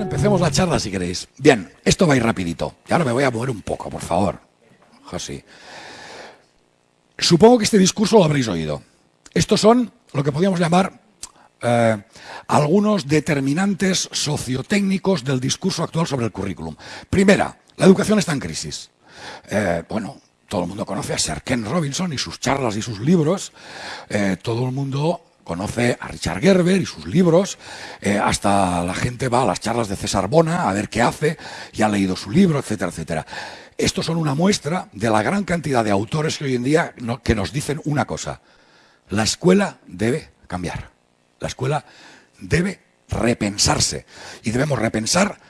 Empecemos la charla si queréis. Bien, esto va a ir rapidito. Y ahora me voy a mover un poco, por favor. José. Supongo que este discurso lo habréis oído. Estos son lo que podríamos llamar eh, algunos determinantes sociotécnicos del discurso actual sobre el currículum. Primera, la educación está en crisis. Eh, bueno, todo el mundo conoce a Sir Ken Robinson y sus charlas y sus libros. Eh, todo el mundo conoce a Richard Gerber y sus libros, hasta la gente va a las charlas de César Bona a ver qué hace y ha leído su libro, etcétera, etcétera. Estos son una muestra de la gran cantidad de autores que hoy en día que nos dicen una cosa. La escuela debe cambiar. La escuela debe repensarse. Y debemos repensar,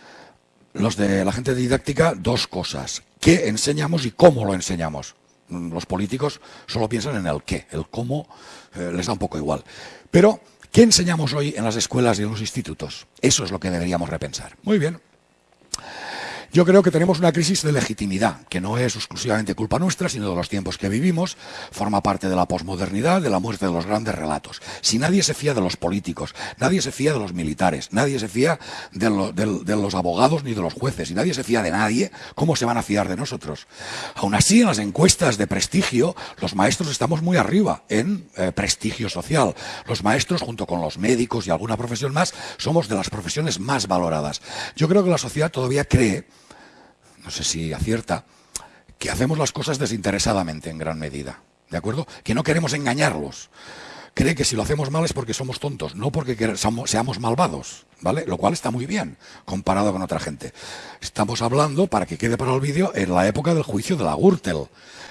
los de la gente didáctica, dos cosas. ¿Qué enseñamos y cómo lo enseñamos? Los políticos solo piensan en el qué, el cómo eh, les da un poco igual. Pero, ¿qué enseñamos hoy en las escuelas y en los institutos? Eso es lo que deberíamos repensar. Muy bien. Yo creo que tenemos una crisis de legitimidad, que no es exclusivamente culpa nuestra, sino de los tiempos que vivimos, forma parte de la posmodernidad, de la muerte de los grandes relatos. Si nadie se fía de los políticos, nadie se fía de los militares, nadie se fía de, los abogados ni de los jueces, y nadie se fía de nadie, ¿cómo se van a fiar de nosotros? Aún así, en las encuestas de prestigio, los maestros estamos muy arriba en eh, prestigio social. Los maestros, junto con los médicos y alguna profesión más, somos de las profesiones más valoradas. Yo creo que la sociedad todavía cree no sé si acierta, que hacemos las cosas desinteresadamente en gran medida. ¿De acuerdo? Que no queremos engañarlos. Cree que si lo hacemos mal es porque somos tontos, no porque seamos malvados, ¿vale? Lo cual está muy bien comparado con otra gente. Estamos hablando, para que quede para el vídeo, en la época del juicio de la Gürtel.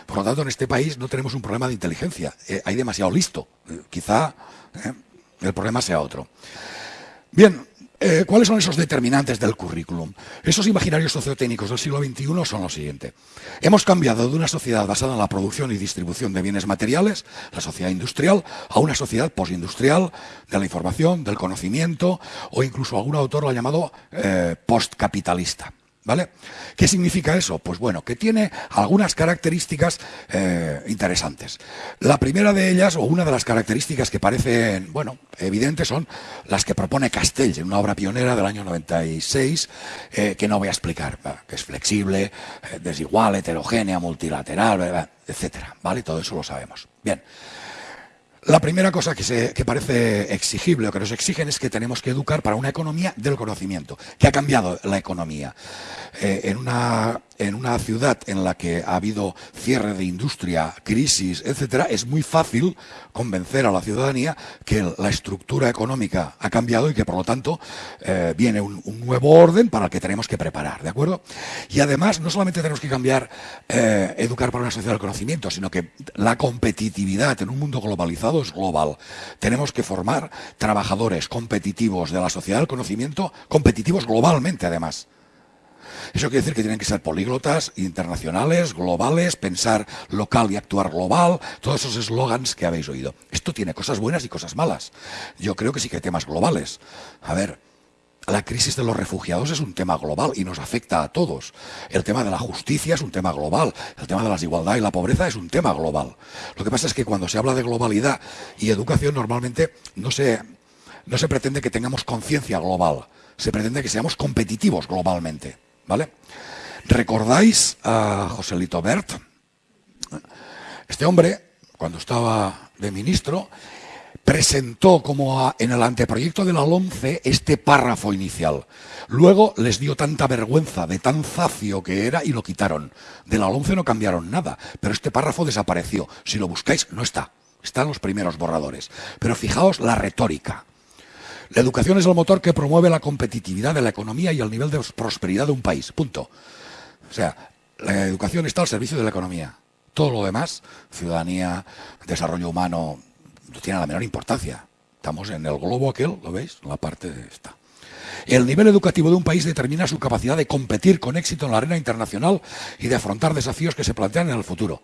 Por lo tanto, en este país no tenemos un problema de inteligencia. Eh, hay demasiado listo. Quizá eh, el problema sea otro. Bien, eh, ¿Cuáles son esos determinantes del currículum? Esos imaginarios sociotécnicos del siglo XXI son lo siguiente. Hemos cambiado de una sociedad basada en la producción y distribución de bienes materiales, la sociedad industrial, a una sociedad postindustrial de la información, del conocimiento, o incluso algún autor lo ha llamado eh, postcapitalista. ¿Vale? ¿Qué significa eso? Pues bueno, que tiene algunas características eh, interesantes. La primera de ellas, o una de las características que parecen, bueno, evidentes, son las que propone Castells en una obra pionera del año 96, eh, que no voy a explicar, que es flexible, eh, desigual, heterogénea, multilateral, etcétera, ¿vale? Todo eso lo sabemos. Bien. La primera cosa que, se, parece exigible o que nos exigen es que tenemos que educar para una economía del conocimiento, que ha cambiado la economía. Eh, en, una, en una ciudad en la que ha habido cierre de industria, crisis, etcétera, es muy fácil convencer a la ciudadanía que la estructura económica ha cambiado y que por lo tanto eh, viene un, nuevo orden para el que tenemos que preparar, ¿de acuerdo? Y además no solamente tenemos que cambiar, eh, educar para una sociedad del conocimiento, sino que la competitividad en un mundo globalizado es global. Tenemos que formar trabajadores competitivos de la sociedad del conocimiento, competitivos globalmente además. Eso quiere decir que tienen que ser políglotas, internacionales, globales, pensar local y actuar global, todos esos eslogans que habéis oído. Esto tiene cosas buenas y cosas malas. Yo creo que sí que hay temas globales. A ver, la crisis de los refugiados es un tema global y nos afecta a todos. El tema de la justicia es un tema global. El tema de la desigualdad y la pobreza es un tema global. Lo que pasa es que cuando se habla de globalidad y educación normalmente no se, no se pretende que tengamos conciencia global. Se pretende que seamos competitivos globalmente. ¿Vale? ¿Recordáis a Joselito Bert? Este hombre, cuando estaba de ministro, presentó como en el anteproyecto de la LOMCE este párrafo inicial. Luego les dio tanta vergüenza de tan zacio que era y lo quitaron. De la LOMCE no cambiaron nada, pero este párrafo desapareció. Si lo buscáis, no está. Están los primeros borradores. Pero fijaos la retórica. La educación es el motor que promueve la competitividad de la economía y el nivel de prosperidad de un país. Punto. O sea, la educación está al servicio de la economía. Todo lo demás, ciudadanía, desarrollo humano, no tiene la menor importancia. Estamos en el globo aquel, ¿lo veis? La parte de esta. El nivel educativo de un país determina su capacidad de competir con éxito en la arena internacional y de afrontar desafíos que se plantean en el futuro.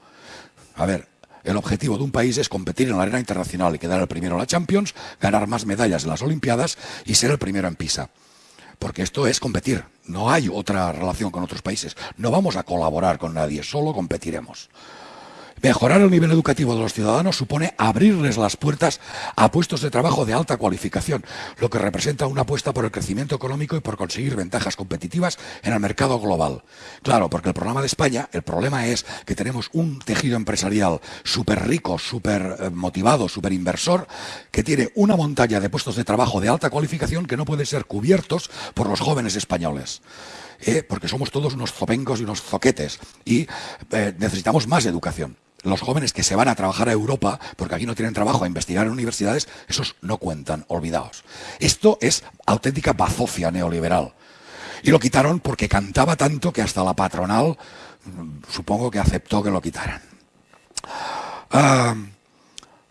A ver, el objetivo de un país es competir en la arena internacional y quedar el primero en la Champions, ganar más medallas en las Olimpiadas y ser el primero en PISA. Porque esto es competir, no hay otra relación con otros países. No vamos a colaborar con nadie, solo competiremos. Mejorar el nivel educativo de los ciudadanos supone abrirles las puertas a puestos de trabajo de alta cualificación, lo que representa una apuesta por el crecimiento económico y por conseguir ventajas competitivas en el mercado global. Claro, porque el programa de España, el problema es que tenemos un tejido empresarial súper rico, súper motivado, súper inversor, que tiene una montaña de puestos de trabajo de alta cualificación que no pueden ser cubiertos por los jóvenes españoles. ¿Eh? porque somos todos unos zopencos y unos zoquetes y eh, necesitamos más educación los jóvenes que se van a trabajar a Europa, porque aquí no tienen trabajo, a investigar en universidades, esos no cuentan, olvidaos. Esto es auténtica bazofia neoliberal. Y lo quitaron porque cantaba tanto que hasta la patronal mm, supongo que aceptó que lo quitaran. Ah,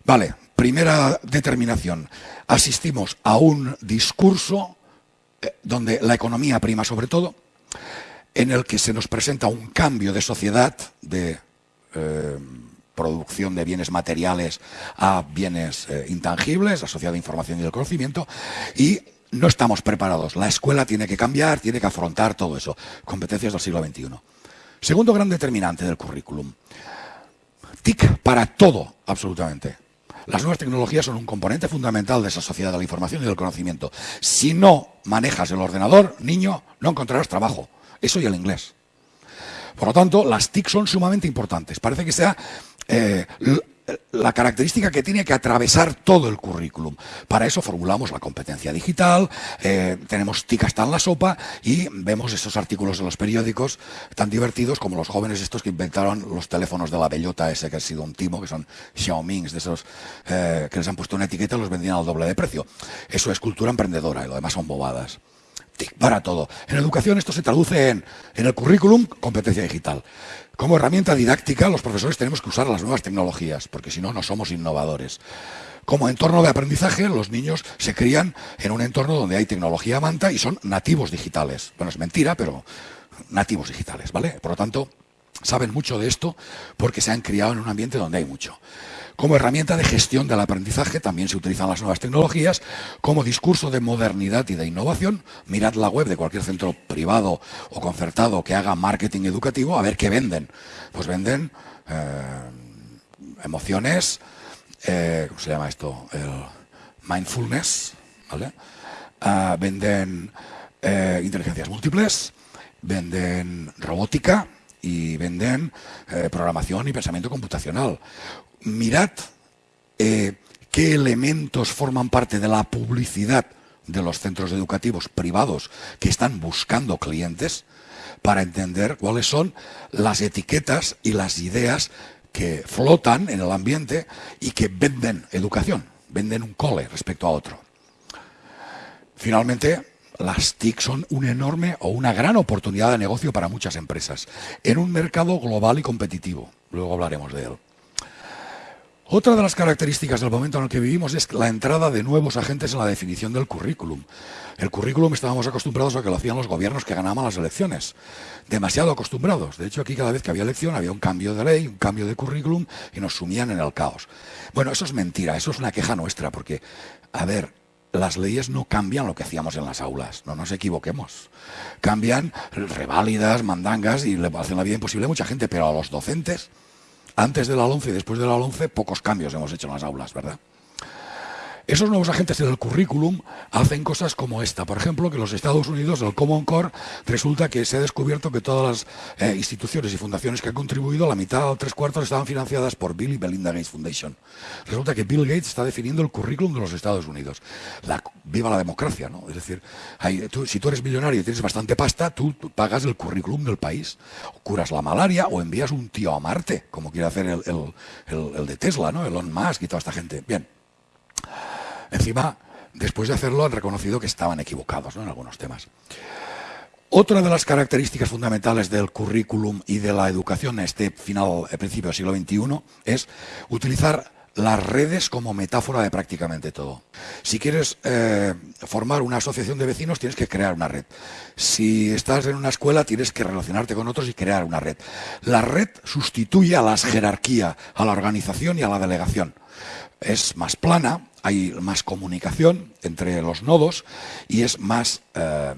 vale, primera determinación. Asistimos a un discurso eh, donde la economía prima sobre todo, en el que se nos presenta un cambio de sociedad, de eh, producción de bienes materiales a bienes eh, intangibles, a sociedad de información y del conocimiento, y no estamos preparados. La escuela tiene que cambiar, tiene que afrontar todo eso. Competencias del siglo XXI. Segundo gran determinante del currículum. TIC para todo, absolutamente. Las nuevas tecnologías son un componente fundamental de esa sociedad de la información y del conocimiento. Si no manejas el ordenador, niño, no encontrarás trabajo. Eso y el inglés. Por lo tanto, las TIC son sumamente importantes. Parece que sea eh, la característica que tiene que atravesar todo el currículum. Para eso formulamos la competencia digital, eh, tenemos TIC hasta en la sopa y vemos esos artículos de los periódicos tan divertidos como los jóvenes estos que inventaron los teléfonos de la bellota ese que ha sido un timo, que son Xiaomings, de esos eh, que les han puesto una etiqueta y los vendían al doble de precio. Eso es cultura emprendedora y lo demás son bobadas para todo. En educación esto se traduce en, en el currículum, competencia digital. Como herramienta didáctica, los profesores tenemos que usar las nuevas tecnologías, porque si no, no somos innovadores. Como entorno de aprendizaje, los niños se crían en un entorno donde hay tecnología manta y son nativos digitales. Bueno, es mentira, pero nativos digitales, ¿vale? Por lo tanto, saben mucho de esto porque se han criado en un ambiente donde hay mucho. Como herramienta de gestión del aprendizaje también se utilizan las nuevas tecnologías. Como discurso de modernidad y de innovación, mirad la web de cualquier centro privado o concertado que haga marketing educativo a ver qué venden. Pues venden eh, emociones, eh, ¿cómo se llama esto? El mindfulness, ¿vale? Ah, venden eh, inteligencias múltiples, venden robótica, y venden programación y pensamiento computacional mirad eh, qué elementos forman parte de la publicidad de los centros educativos privados que están buscando clientes para entender cuáles son las etiquetas y las ideas que flotan en el ambiente y que venden educación, venden un cole respecto a otro. Finalmente, las TIC son una enorme o una gran oportunidad de negocio para muchas empresas en un mercado global y competitivo. Luego hablaremos de él. Otra de las características del momento en el que vivimos es la entrada de nuevos agentes en la definición del currículum. El currículum estábamos acostumbrados a que lo hacían los gobiernos que ganaban las elecciones. Demasiado acostumbrados. De hecho, aquí cada vez que había elección había un cambio de ley, un cambio de currículum y nos sumían en el caos. Bueno, eso es mentira, eso es una queja nuestra, porque, a ver, las leyes no cambian lo que hacíamos en las aulas, no nos equivoquemos. Cambian reválidas, mandangas y le hacen la vida imposible a mucha gente, pero a los docentes antes de la 11 y después de la 11, pocos cambios hemos hecho en las aulas, ¿verdad? Esos nuevos agentes en el currículum hacen cosas como esta. Por ejemplo, que los Estados Unidos, el Common Core, resulta que se ha descubierto que todas las eh, instituciones y fundaciones que han contribuido, la mitad o tres cuartos estaban financiadas por Bill y Belinda Gates Foundation. Resulta que Bill Gates está definiendo el currículum de los Estados Unidos. viva la democracia, ¿no? Es decir, si tú eres millonario y tienes bastante pasta, tú, pagas el currículum del país. Curas la malaria o envías un tío a Marte, como quiere hacer el, el de Tesla, ¿no? Elon Musk y toda esta gente. Bien. Encima, después de hacerlo, han reconocido que estaban equivocados en algunos temas. Otra de las características fundamentales del currículum y de la educación en este final, eh, principio del siglo XXI, es utilizar las redes como metáfora de prácticamente todo. Si quieres eh, formar una asociación de vecinos, tienes que crear una red. Si estás en una escuela, tienes que relacionarte con otros y crear una red. La red sustituye a la jerarquía, a la organización y a la delegación. Es más plana, hay más comunicación entre los nodos y es más eh,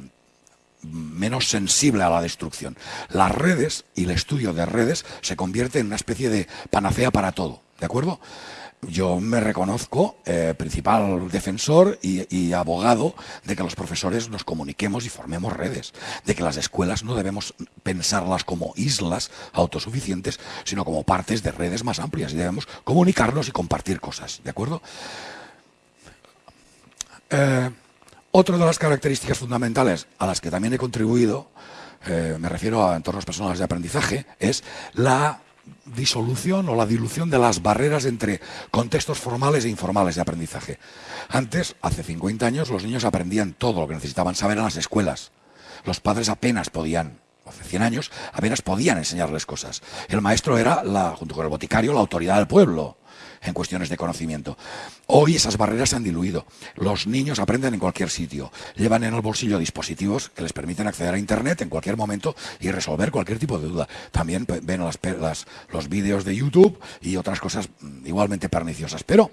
menos sensible a la destrucción. Las redes y el estudio de redes se convierte en una especie de panacea para todo, ¿de acuerdo? Yo me reconozco eh, principal defensor y, abogado de que los profesores nos comuniquemos y formemos redes, de que las escuelas no debemos pensarlas como islas autosuficientes, sino como partes de redes más amplias y debemos comunicarnos y compartir cosas, ¿de acuerdo? Eh, otra de las características fundamentales a las que también he contribuido, eh, me refiero a entornos personales de aprendizaje, es la disolución o la dilución de las barreras entre contextos formales e informales de aprendizaje. Antes, hace 50 años, los niños aprendían todo lo que necesitaban saber en las escuelas. Los padres apenas podían, hace 100 años, apenas podían enseñarles cosas. El maestro era, la, junto con el boticario, la autoridad del pueblo en cuestiones de conocimiento. Hoy esas barreras se han diluido. Los niños aprenden en cualquier sitio, llevan en el bolsillo dispositivos que les permiten acceder a Internet en cualquier momento y resolver cualquier tipo de duda. También ven los vídeos de YouTube y otras cosas mm, igualmente perniciosas. Pero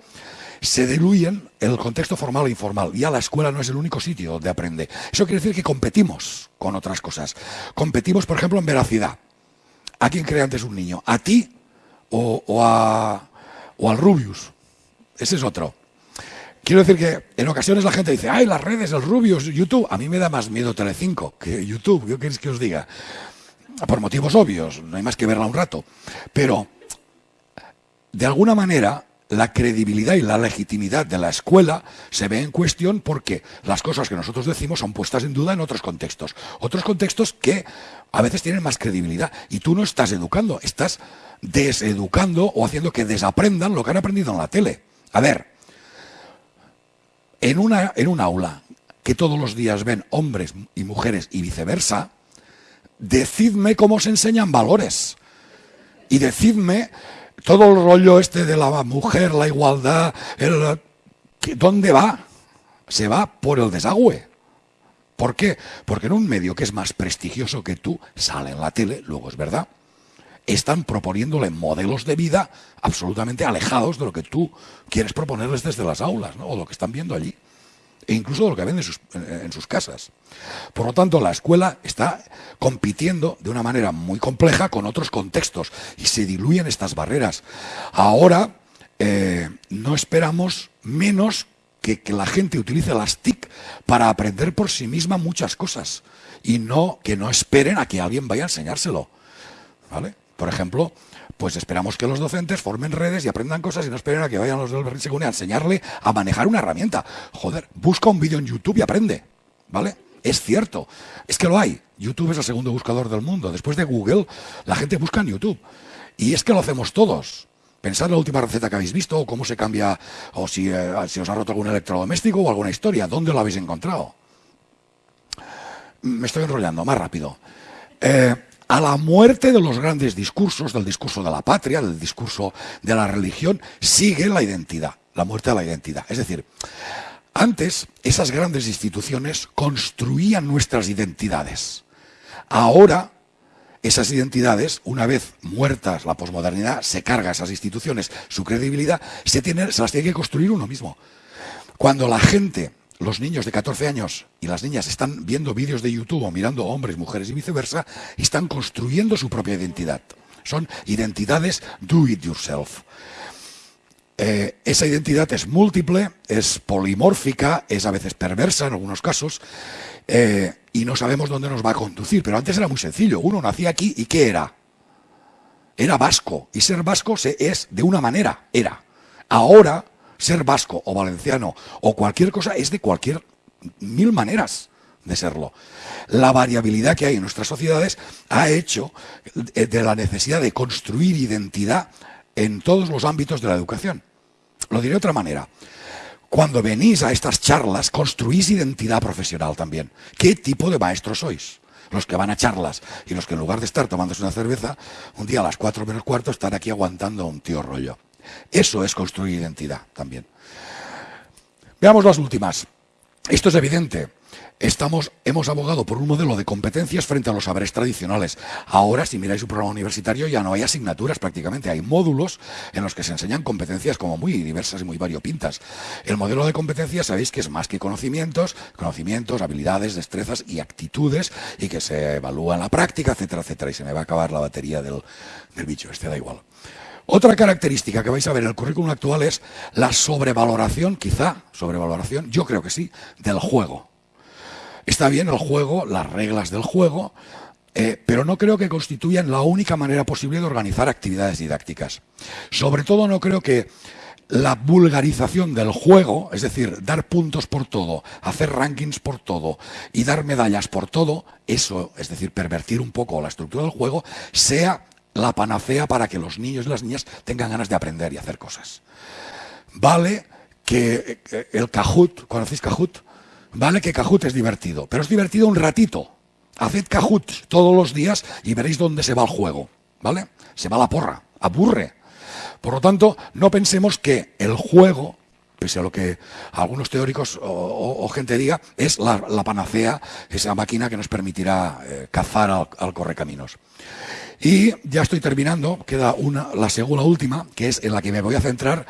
se diluyen el contexto formal e informal. Ya la escuela no es el único sitio donde aprende. Eso quiere decir que competimos con otras cosas. Competimos, por ejemplo, en veracidad. ¿A quién cree antes un niño? ¿A ti o a, o al Rubius. Ese es otro. Quiero decir que en ocasiones la gente dice, ay, las redes, el Rubius, YouTube. A mí me da más miedo Telecinco que YouTube. ¿Qué queréis que os diga? Por motivos obvios, no hay más que verla un rato. Pero, de alguna manera, la credibilidad y la legitimidad de la escuela se ve en cuestión porque las cosas que nosotros decimos son puestas en duda en otros contextos. Otros contextos que a veces tienen más credibilidad. Y tú no estás educando, estás deseducando o haciendo que desaprendan lo que han aprendido en la tele. A ver, en, una, en un aula que todos los días ven hombres y mujeres y viceversa, decidme cómo se enseñan valores. Y decidme todo el rollo este de la mujer, la igualdad, el, ¿dónde va? Se va por el desagüe. ¿Por qué? Porque en un medio que es más prestigioso que tú, sale en la tele, luego es verdad, están proponiéndole modelos de vida absolutamente alejados de lo que tú quieres proponerles desde las aulas, ¿no? o lo que están viendo allí, e incluso de lo que ven en sus, casas. Por lo tanto, la escuela está compitiendo de una manera muy compleja con otros contextos y se diluyen estas barreras. Ahora eh, no esperamos menos que, que la gente utilice las TIC para aprender por sí misma muchas cosas y no que no esperen a que alguien vaya a enseñárselo. ¿Vale? Por ejemplo, pues esperamos que los docentes formen redes y aprendan cosas y no esperen a que vayan los del Según a enseñarle a manejar una herramienta. Joder, busca un vídeo en YouTube y aprende, ¿vale? Es cierto, es que lo hay. YouTube es el segundo buscador del mundo. Después de Google, la gente busca en YouTube. Y es que lo hacemos todos. Pensad en la última receta que habéis visto, o cómo se cambia, o si, eh, si os ha roto algún electrodoméstico o alguna historia. ¿Dónde lo habéis encontrado? Me estoy enrollando, más rápido. Eh, a la muerte de los grandes discursos, del discurso de la patria, del discurso de la religión, sigue la identidad, la muerte de la identidad. Es decir, antes esas grandes instituciones construían nuestras identidades. Ahora esas identidades, una vez muertas la posmodernidad, se carga esas instituciones su credibilidad, se, tiene, se las tiene que construir uno mismo. Cuando la gente los niños de 14 años y las niñas están viendo vídeos de YouTube o mirando hombres, mujeres y viceversa, están construyendo su propia identidad. Son identidades do it yourself. Eh, esa identidad es múltiple, es polimórfica, es a veces perversa en algunos casos, eh, y no sabemos dónde nos va a conducir. Pero antes era muy sencillo. Uno nacía aquí y ¿qué era? Era vasco. Y ser vasco se es de una manera, era. Ahora ser vasco o valenciano o cualquier cosa es de cualquier mil maneras de serlo. La variabilidad que hay en nuestras sociedades ha hecho de la necesidad de construir identidad en todos los ámbitos de la educación. Lo diré de otra manera. Cuando venís a estas charlas, construís identidad profesional también. ¿Qué tipo de maestros sois? Los que van a charlas y los que en lugar de estar tomándose una cerveza, un día a las cuatro menos cuarto están aquí aguantando un tío rollo. Eso es construir identidad también. Veamos las últimas. esto es evidente. Estamos, hemos abogado por un modelo de competencias frente a los saberes tradicionales. Ahora, si miráis un programa universitario, ya no hay asignaturas prácticamente, hay módulos en los que se enseñan competencias como muy diversas y muy variopintas. El modelo de competencias sabéis que es más que conocimientos, conocimientos, habilidades, destrezas y actitudes, y que se evalúa en la práctica, etcétera, etcétera, y se me va a acabar la batería del, del bicho, este da igual. Otra característica que vais a ver en el currículum actual es la sobrevaloración, quizá, sobrevaloración, yo creo que sí, del juego. Está bien el juego, las reglas del juego, eh, pero no creo que constituyan la única manera posible de organizar actividades didácticas. Sobre todo no creo que la vulgarización del juego, es decir, dar puntos por todo, hacer rankings por todo y dar medallas por todo, eso, es decir, pervertir un poco la estructura del juego, sea la panacea para que los niños y las niñas tengan ganas de aprender y hacer cosas. Vale que eh, el Kahoot, ¿conocéis Kahoot? Vale que Kahoot es divertido, pero es divertido un ratito. Haced Kahoot todos los días y veréis dónde se va el juego, ¿vale? Se va la porra, aburre. Por lo tanto, no pensemos que el juego, pese a lo que algunos teóricos o, gente diga, es la, panacea, esa máquina que nos permitirá eh, cazar al, al correcaminos. Y ya estoy terminando, queda una, la segunda última, que es en la que me voy a centrar,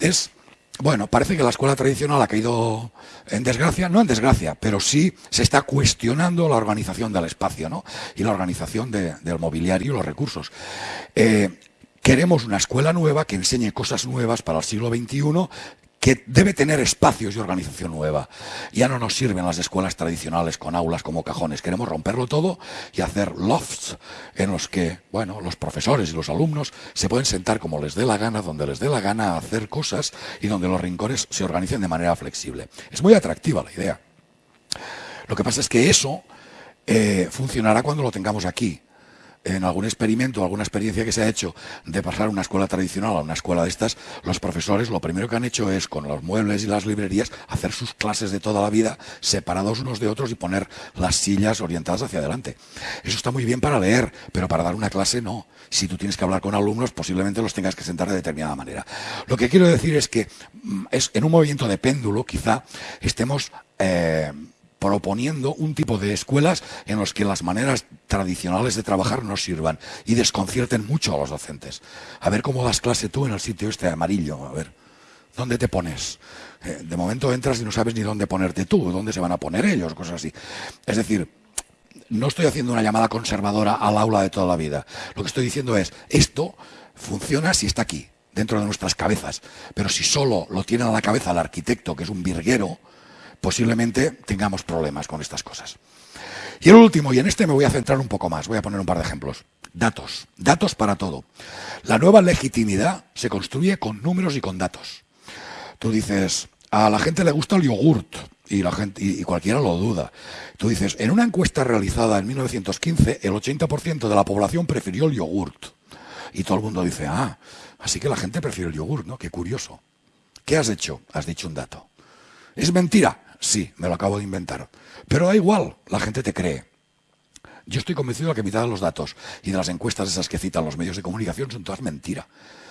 es, bueno, parece que la escuela tradicional ha caído en desgracia, no en desgracia, pero sí se está cuestionando la organización del espacio, ¿no? Y la organización del mobiliario y los recursos. Eh, queremos una escuela nueva que enseñe cosas nuevas para el siglo XXI que debe tener espacios y organización nueva. Ya no nos sirven las escuelas tradicionales con aulas como cajones. Queremos romperlo todo y hacer lofts en los que, bueno, los profesores y los alumnos se pueden sentar como les dé la gana, donde les dé la gana a hacer cosas y donde los rincones se organicen de manera flexible. Es muy atractiva la idea. Lo que pasa es que eso eh, funcionará cuando lo tengamos aquí en algún experimento, alguna experiencia que se ha hecho de pasar una escuela tradicional a una escuela de estas, los profesores lo primero que han hecho es, con los muebles y las librerías, hacer sus clases de toda la vida separados unos de otros y poner las sillas orientadas hacia adelante. Eso está muy bien para leer, pero para dar una clase no. Si tú tienes que hablar con alumnos, posiblemente los tengas que sentar de determinada manera. Lo que quiero decir es que mm, es, en un movimiento de péndulo, quizá, estemos... Eh, proponiendo un tipo de escuelas en los que las maneras tradicionales de trabajar no sirvan y desconcierten mucho a los docentes. A ver cómo das clase tú en el sitio este amarillo, a ver, ¿dónde te pones? Eh, de momento entras y no sabes ni dónde ponerte tú, dónde se van a poner ellos, cosas así. Es decir, no estoy haciendo una llamada conservadora al aula de toda la vida. Lo que estoy diciendo es, esto funciona si está aquí, dentro de nuestras cabezas, pero si solo lo tiene a la cabeza el arquitecto, que es un virguero, posiblemente tengamos problemas con estas cosas. Y el último, y en este me voy a centrar un poco más, voy a poner un par de ejemplos. Datos, datos para todo. La nueva legitimidad se construye con números y con datos. Tú dices, a la gente le gusta el yogurt, y, la gente, y, cualquiera lo duda. Tú dices, en una encuesta realizada en 1915, el 80% de la población prefirió el yogurt. Y todo el mundo dice, ah, así que la gente prefiere el yogurt, ¿no? Qué curioso. ¿Qué has hecho? Has dicho un dato. ¿Es mentira? Sí, me lo acabo de inventar. Pero da igual, la gente te cree. Yo estoy convencido de que mitad de los datos y de las encuestas esas que citan los medios de comunicación son todas mentira.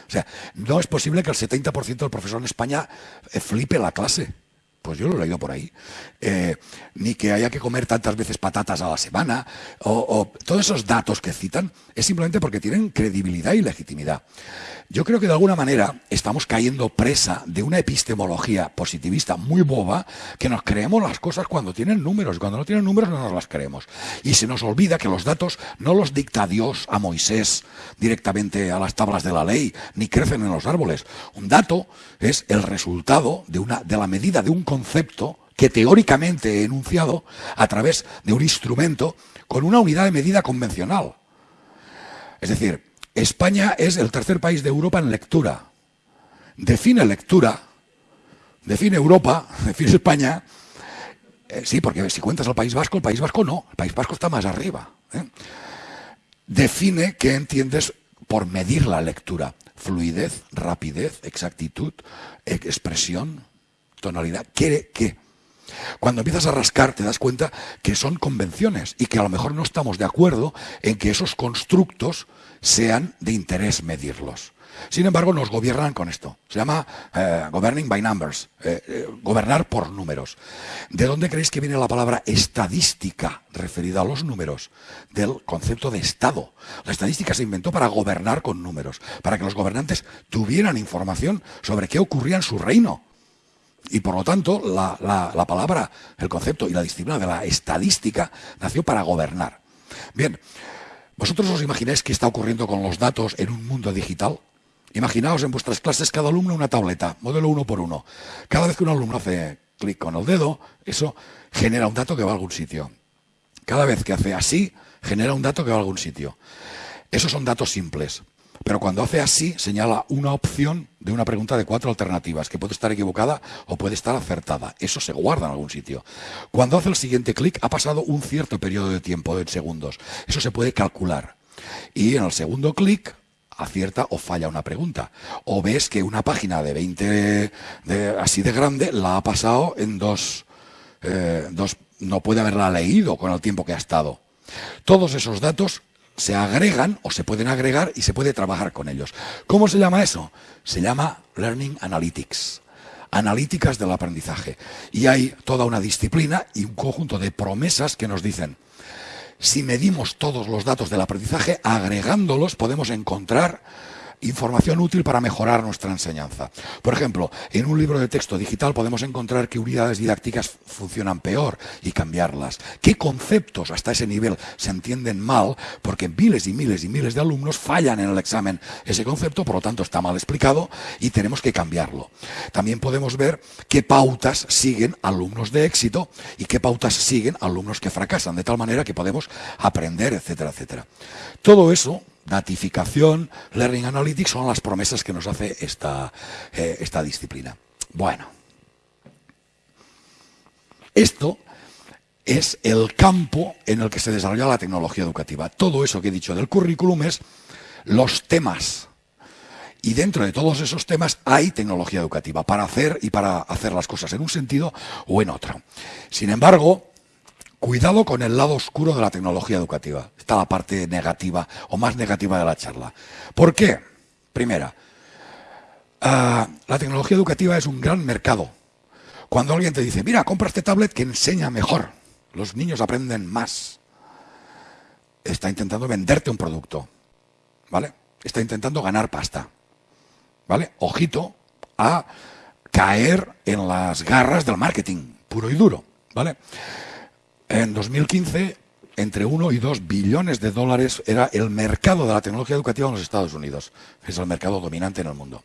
O sea, no es posible que el 70% del profesor en España eh, flipe la clase. Pues yo lo he leído por ahí. Eh, ni que haya que comer tantas veces patatas a la semana. o, todos esos datos que citan es simplemente porque tienen credibilidad y legitimidad. Yo creo que de alguna manera estamos cayendo presa de una epistemología positivista muy boba que nos creemos las cosas cuando tienen números cuando no tienen números no nos las creemos. Y se nos olvida que los datos no los dicta Dios a Moisés directamente a las tablas de la ley, ni crecen en los árboles. Un dato es el resultado de, una, de la medida de un concepto que teóricamente he enunciado a través de un instrumento con una unidad de medida convencional. Es decir, España es el tercer país de Europa en lectura. Define lectura, define Europa, define España. Eh, sí, porque si cuentas al País Vasco, el País Vasco no, el País Vasco está más arriba. ¿eh? Define qué entiendes por medir la lectura. Fluidez, rapidez, exactitud, expresión, ¿Quiere qué? Cuando empiezas a rascar te das cuenta que son convenciones y que a lo mejor no estamos de acuerdo en que esos constructos sean de interés medirlos. Sin embargo, nos gobiernan con esto. Se llama eh, governing by numbers, eh, eh, gobernar por números. ¿De dónde creéis que viene la palabra estadística referida a los números? Del concepto de Estado. La estadística se inventó para gobernar con números, para que los gobernantes tuvieran información sobre qué ocurría en su reino. Y por lo tanto, la, la palabra, el concepto y la disciplina de la estadística nació para gobernar. Bien, ¿vosotros os imagináis qué está ocurriendo con los datos en un mundo digital? Imaginaos en vuestras clases cada alumno una tableta, modelo uno por uno. Cada vez que un alumno hace clic con el dedo, eso genera un dato que va a algún sitio. Cada vez que hace así, genera un dato que va a algún sitio. Esos son datos simples. Pero cuando hace así, señala una opción de una pregunta de cuatro alternativas, que puede estar equivocada o puede estar acertada. Eso se guarda en algún sitio. Cuando hace el siguiente clic, ha pasado un cierto periodo de tiempo, de segundos. Eso se puede calcular. Y en el segundo clic, acierta o falla una pregunta. O ves que una página de 20 de, así de grande la ha pasado en dos, eh, dos, no puede haberla leído con el tiempo que ha estado. Todos esos datos se agregan o se pueden agregar y se puede trabajar con ellos. ¿Cómo se llama eso? Se llama Learning Analytics analíticas del aprendizaje. Y hay toda una disciplina y un conjunto de promesas que nos dicen, si medimos todos los datos del aprendizaje, agregándolos podemos encontrar información útil para mejorar nuestra enseñanza. Por ejemplo, en un libro de texto digital podemos encontrar que unidades didácticas funcionan peor y cambiarlas. ¿Qué conceptos hasta ese nivel se entienden mal? Porque miles y miles y miles de alumnos fallan en el examen ese concepto, por lo tanto está mal explicado y tenemos que cambiarlo. También podemos ver qué pautas siguen alumnos de éxito y qué pautas siguen alumnos que fracasan, de tal manera que podemos aprender, etcétera, etcétera. Todo eso datificación, Learning Analytics son las promesas que nos hace esta, eh, esta disciplina. Bueno, esto es el campo en el que se desarrolla la tecnología educativa. Todo eso que he dicho del currículum es los temas. Y dentro de todos esos temas hay tecnología educativa para hacer y para hacer las cosas en un sentido o en otro. Sin embargo, Cuidado con el lado oscuro de la tecnología educativa. Está la parte negativa o más negativa de la charla. ¿Por qué? Primera, ah, la tecnología educativa es un gran mercado. Cuando alguien te dice, mira, compra este tablet que enseña mejor, los niños aprenden más, está intentando venderte un producto, ¿vale? Está intentando ganar pasta, ¿vale? Ojito a caer en las garras del marketing puro y duro, ¿vale? En 2015, entre 1 y 2 billones de dólares era el mercado de la tecnología educativa en los Estados Unidos. Es el mercado dominante en el mundo.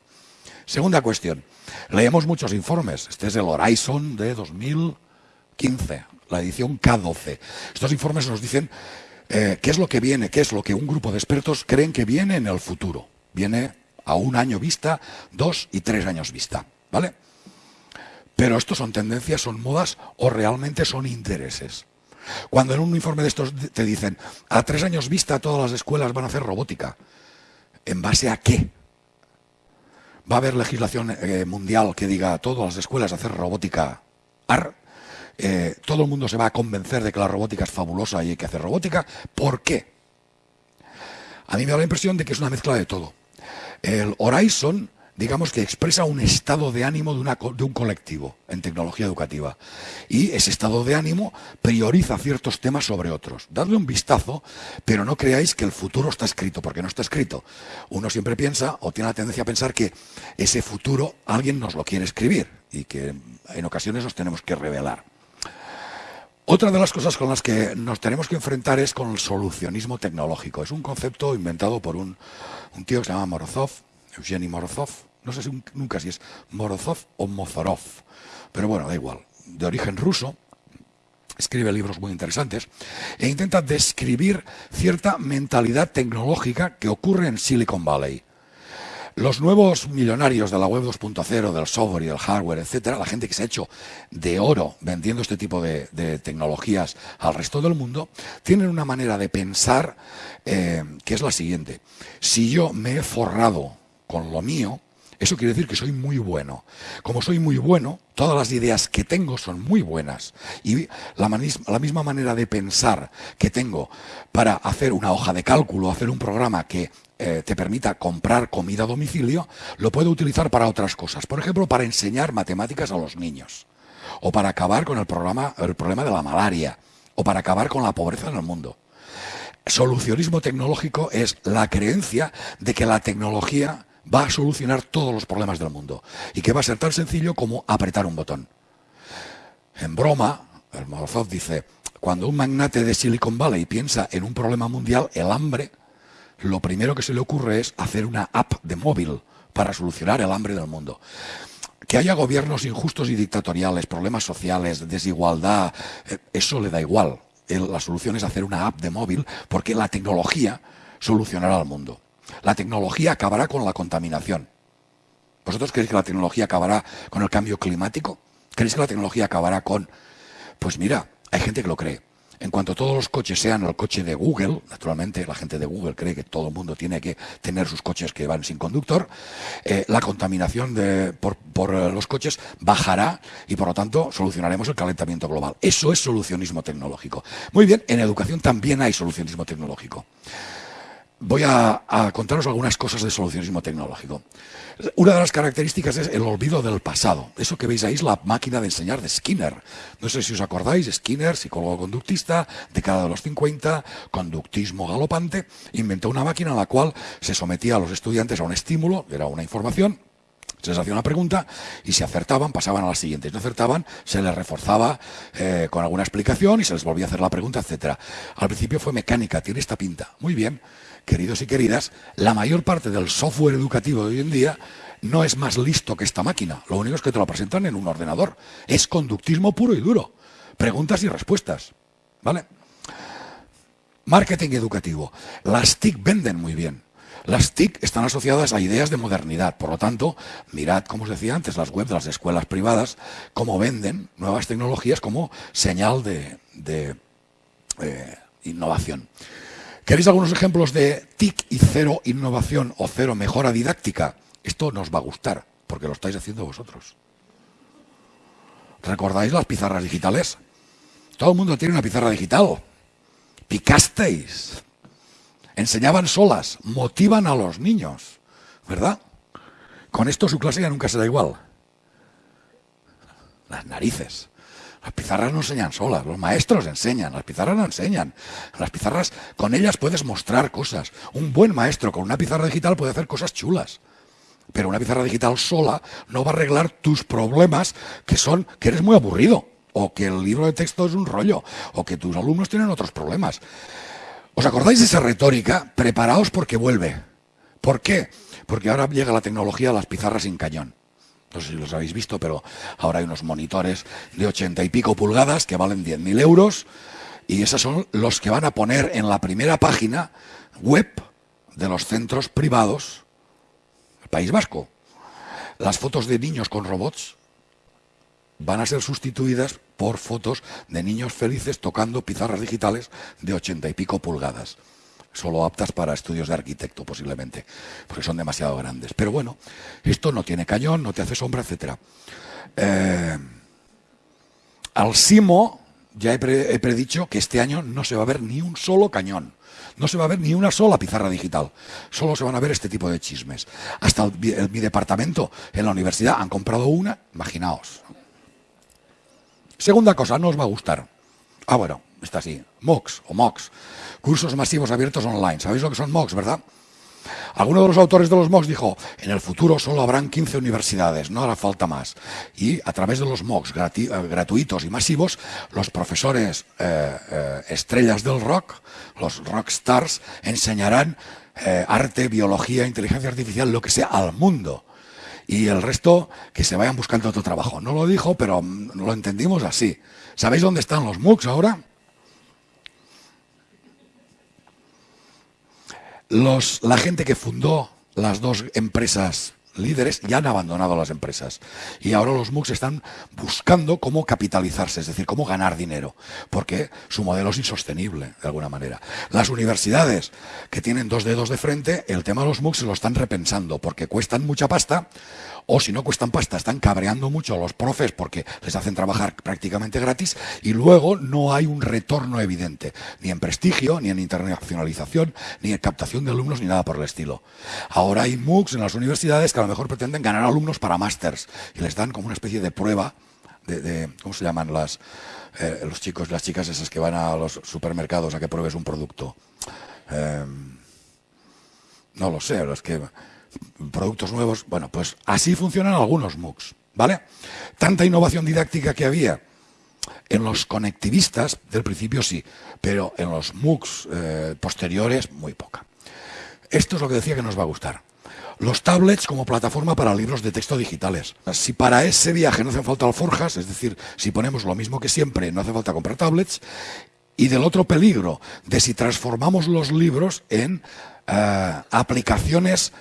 Segunda cuestión. Leemos muchos informes. Este es el Horizon de 2015, la edición K12. Estos informes nos dicen eh, qué es lo que viene, qué es lo que un grupo de expertos creen que viene en el futuro. Viene a un año vista, dos y tres años vista. ¿Vale? Pero estos son tendencias, son modas o realmente son intereses. Cuando en un informe de estos te dicen, a tres años vista todas las escuelas van a hacer robótica, ¿en base a qué? ¿Va a haber legislación eh, mundial que diga a todas las escuelas hacer robótica AR? Eh, ¿Todo el mundo se va a convencer de que la robótica es fabulosa y hay que hacer robótica? ¿Por qué? A mí me da la impresión de que es una mezcla de todo. El Horizon digamos que expresa un estado de ánimo de, un colectivo en tecnología educativa. Y ese estado de ánimo prioriza ciertos temas sobre otros. Dadle un vistazo, pero no creáis que el futuro está escrito, porque no está escrito. Uno siempre piensa, o tiene la tendencia a pensar que ese futuro alguien nos lo quiere escribir y que en ocasiones nos tenemos que revelar. Otra de las cosas con las que nos tenemos que enfrentar es con el solucionismo tecnológico. Es un concepto inventado por un, un tío que se llama Morozov, Eugeni Morozov, no sé nunca si es Morozov o Mozorov, pero bueno, da igual, de origen ruso, escribe libros muy interesantes, e intenta describir cierta mentalidad tecnológica que ocurre en Silicon Valley. Los nuevos millonarios de la web 2.0, del software y del hardware, etcétera, la gente que se ha hecho de oro vendiendo este tipo de, tecnologías al resto del mundo, tienen una manera de pensar eh, que es la siguiente. Si yo me he forrado con lo mío, Eso quiere decir que soy muy bueno. Como soy muy bueno, todas las ideas que tengo son muy buenas. Y la, misma manera de pensar que tengo para hacer una hoja de cálculo, hacer un programa que eh, te permita comprar comida a domicilio, lo puedo utilizar para otras cosas. Por ejemplo, para enseñar matemáticas a los niños. O para acabar con el problema de la malaria. O para acabar con la pobreza en el mundo. Solucionismo tecnológico es la creencia de que la tecnología va a solucionar todos los problemas del mundo y que va a ser tan sencillo como apretar un botón. En broma, el Morozov dice, cuando un magnate de Silicon Valley piensa en un problema mundial, el hambre, lo primero que se le ocurre es hacer una app de móvil para solucionar el hambre del mundo. Que haya gobiernos injustos y dictatoriales, problemas sociales, desigualdad, eh, eso le da igual. La solución es hacer una app de móvil porque la tecnología solucionará el mundo. La tecnología acabará con la contaminación. ¿Vosotros creéis que la tecnología acabará con el cambio climático? ¿Creéis que la tecnología acabará con...? Pues mira, hay gente que lo cree. En cuanto todos los coches sean el coche de Google, naturalmente la gente de Google cree que todo el mundo tiene que tener sus coches que van sin conductor, eh, la contaminación por, eh, los coches bajará y por lo tanto solucionaremos el calentamiento global. Eso es solucionismo tecnológico. Muy bien, en educación también hay solucionismo tecnológico voy a, contaros algunas cosas de solucionismo tecnológico. Una de las características es el olvido del pasado. Eso que veis ahí es la máquina de enseñar de Skinner. No sé si os acordáis, Skinner, psicólogo conductista, década de los 50, conductismo galopante, inventó una máquina en la cual se sometía a los estudiantes a un estímulo, era una información, se les hacía una pregunta y si acertaban pasaban a la siguiente. Si no acertaban, se les reforzaba eh, con alguna explicación y se les volvía a hacer la pregunta, etcétera. Al principio fue mecánica, tiene esta pinta. Muy bien queridos y queridas, la mayor parte del software educativo de hoy en día no es más listo que esta máquina. Lo único es que te lo presentan en un ordenador. Es conductismo puro y duro. Preguntas y respuestas. ¿Vale? Marketing educativo. Las TIC venden muy bien. Las TIC están asociadas a ideas de modernidad. Por lo tanto, mirad, como os decía antes, las webs de las escuelas privadas, cómo venden nuevas tecnologías como señal de, eh, innovación. ¿Queréis algunos ejemplos de TIC y cero innovación o cero mejora didáctica? Esto nos va a gustar, porque lo estáis haciendo vosotros. ¿Recordáis las pizarras digitales? Todo el mundo tiene una pizarra digital. Picasteis. Enseñaban solas, motivan a los niños, ¿verdad? Con esto su clase ya nunca será igual. Las narices. Las pizarras no enseñan solas, los maestros enseñan, las pizarras no enseñan. Las pizarras, con ellas puedes mostrar cosas. Un buen maestro con una pizarra digital puede hacer cosas chulas. Pero una pizarra digital sola no va a arreglar tus problemas que son que eres muy aburrido, o que el libro de texto es un rollo, o que tus alumnos tienen otros problemas. ¿Os acordáis de esa retórica? Preparaos porque vuelve. ¿Por qué? Porque ahora llega la tecnología a las pizarras sin cañón no sé si los habéis visto, pero ahora hay unos monitores de ochenta y pico pulgadas que valen 10.000 euros y esos son los que van a poner en la primera página web de los centros privados del País Vasco. Las fotos de niños con robots van a ser sustituidas por fotos de niños felices tocando pizarras digitales de ochenta y pico pulgadas solo aptas para estudios de arquitecto posiblemente, porque son demasiado grandes. Pero bueno, esto no tiene cañón, no te hace sombra, etc. Eh, al Simo ya he, predicho que este año no se va a ver ni un solo cañón. No se va a ver ni una sola pizarra digital. Solo se van a ver este tipo de chismes. Hasta mi departamento en la universidad han comprado una, imaginaos. Segunda cosa, no os va a gustar. Ah, bueno, está así. MOOCs o MOOCs. Cursos masivos abiertos online. ¿Sabéis lo que son MOOCs, verdad? Alguno de los autores de los MOOCs dijo, en el futuro solo habrán 15 universidades, no hará falta más. Y a través de los MOOCs eh, gratuitos y masivos, los profesores eh, eh, estrellas del rock, los rock stars, enseñarán arte, biología, inteligencia artificial, lo que sea, al mundo. Y el resto, que se vayan buscando otro trabajo. No lo dijo, pero mm, lo entendimos así. ¿Sabéis dónde están los MOOCs ahora? La gente que fundó las dos empresas líderes ya han abandonado las empresas. Y ahora los MOOCs están buscando cómo capitalizarse, es decir, cómo ganar dinero, porque su modelo es insostenible, de alguna manera. Las universidades que tienen dos dedos de frente, el tema de los MOOCs lo están repensando, porque cuestan mucha pasta, o si no cuestan pasta, están cabreando mucho a los profes porque les hacen trabajar prácticamente gratis, y luego no hay un retorno evidente, ni en prestigio, ni en internacionalización, ni en captación de alumnos, ni nada por el estilo. Ahora hay MOOCs en las universidades que a lo mejor pretenden ganar alumnos para másters y les dan como una especie de prueba de, ¿cómo se llaman las, eh, los chicos, las chicas esas que van a los supermercados a que pruebes un producto? Em, no lo sé, los que productos nuevos. Bueno, pues así funcionan algunos MOOCs, ¿vale? Tanta innovación didáctica que había en los conectivistas del principio sí, pero en los MOOCs eh, posteriores muy poca. Esto es lo que decía que nos va a gustar. Los tablets como plataforma para libros de texto digitales. Si para ese viaje no hacen falta alforjas, es decir, si ponemos lo mismo que siempre, no hace falta comprar tablets, y del otro peligro de si transformamos los libros en eh, aplicaciones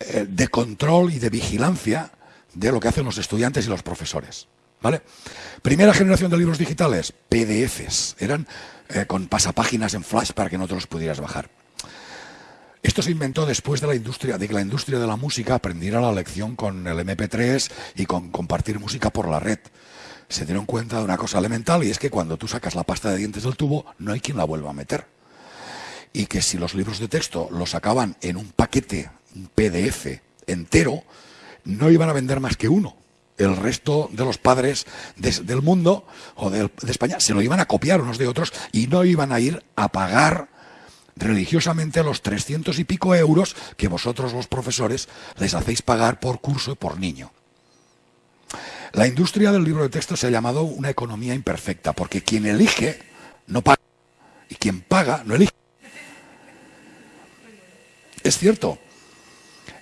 eh, de control y de vigilancia de lo que hacen los estudiantes y los profesores. ¿Vale? Primera generación de libros digitales, PDFs. Eran eh, con pasapáginas en flash para que no te los pudieras bajar. Esto se inventó después de la industria, de que la industria de la música aprendiera la lección con el MP3 y con compartir música por la red. Se dieron cuenta de una cosa elemental y es que cuando tú sacas la pasta de dientes del tubo no hay quien la vuelva a meter. Y que si los libros de texto los sacaban en un paquete, PDF entero, no iban a vender más que uno. El resto de los padres del mundo o de, de España se lo iban a copiar unos de otros y no iban a ir a pagar religiosamente los 300 y pico euros que vosotros los profesores les hacéis pagar por curso y por niño. La industria del libro de texto se ha llamado una economía imperfecta, porque quien elige no paga y quien paga no elige. Es cierto,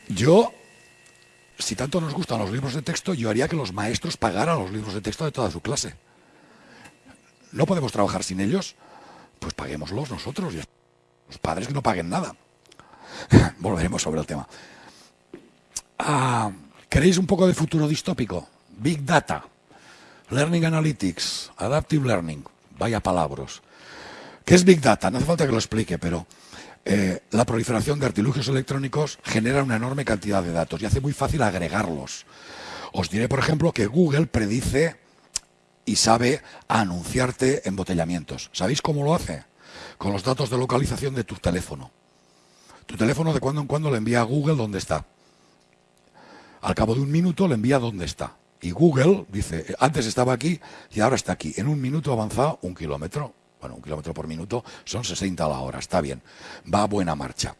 yo, si tanto nos gustan los libros de texto, yo haría que los maestros pagaran los libros de texto de toda su clase. ¿No podemos trabajar sin ellos? Pues paguémoslos nosotros. Los padres que no paguen nada. Volveremos sobre el tema. Ah, ¿Queréis un poco de futuro distópico? Big Data, Learning Analytics, Adaptive Learning. Vaya palabras. ¿Qué es Big Data? No hace falta que lo explique, pero eh, la proliferación de artilugios electrónicos genera una enorme cantidad de datos y hace muy fácil agregarlos. Os diré, por ejemplo, que Google predice y sabe anunciarte embotellamientos. ¿Sabéis cómo lo hace? con los datos de localización de tu teléfono. Tu teléfono de cuando en cuando le envía a Google dónde está. Al cabo de un minuto le envía dónde está. Y Google dice, antes estaba aquí y ahora está aquí. En un minuto avanza un kilómetro. Bueno, un kilómetro por minuto son 60 a la hora, está bien. Va a buena marcha.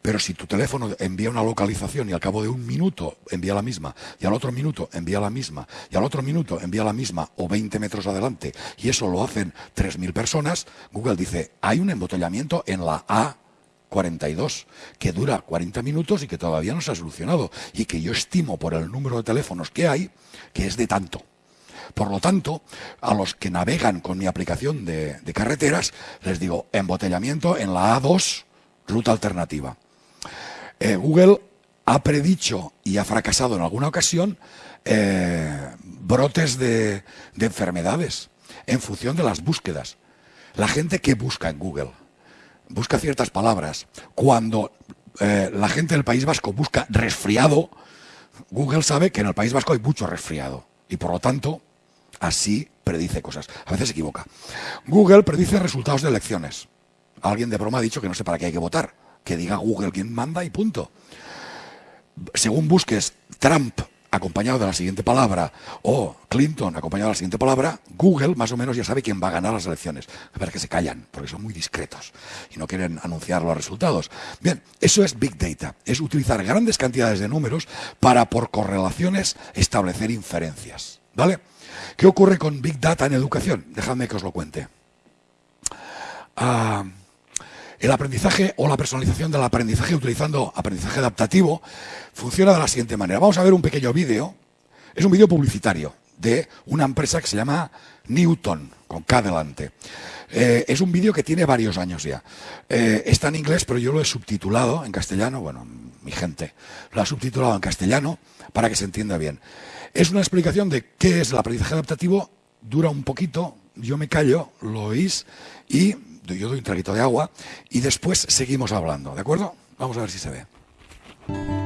Pero si tu teléfono envía una localización y al cabo de un minuto envía la misma, y al otro minuto envía la misma, y al otro minuto envía la misma, o 20 metros adelante, y eso lo hacen 3.000 personas, Google dice, hay un embotellamiento en la A 42, que dura 40 minutos y que todavía no se ha solucionado, y que yo estimo por el número de teléfonos que hay, que es de tanto. Por lo tanto, a los que navegan con mi aplicación de, carreteras, les digo, embotellamiento en la A2, ruta alternativa. Eh, Google ha predicho y ha fracasado en alguna ocasión eh, brotes de, enfermedades en función de las búsquedas. La gente que busca en Google busca ciertas palabras. Cuando eh, la gente del País Vasco busca resfriado, Google sabe que en el País Vasco hay mucho resfriado y por lo tanto así predice cosas. A veces se equivoca. Google predice resultados de elecciones. Alguien de broma ha dicho que no sé para qué hay que votar, que diga Google quién manda y punto. Según busques Trump acompañado de la siguiente palabra o Clinton acompañado de la siguiente palabra, Google más o menos ya sabe quién va a ganar las elecciones. Ver que se callan, porque son muy discretos y no quieren anunciar los resultados. Bien, eso es Big Data, es utilizar grandes cantidades de números para por correlaciones establecer inferencias. ¿Vale? ¿Qué ocurre con Big Data en educación? Dejadme que os lo cuente. Ah, el aprendizaje o la personalización del aprendizaje utilizando aprendizaje adaptativo funciona de la siguiente manera. Vamos a ver un pequeño vídeo. Es un vídeo publicitario de una empresa que se llama Newton, con K delante. Eh, es un vídeo que tiene varios años ya. Eh, está en inglés, pero yo lo he subtitulado en castellano, bueno, mi gente lo ha subtitulado en castellano para que se entienda bien. Es una explicación de qué es el aprendizaje adaptativo, dura un poquito, yo me callo, lo oís y yo doy un traguito de agua y después seguimos hablando, ¿de acuerdo? Vamos a ver si se ve.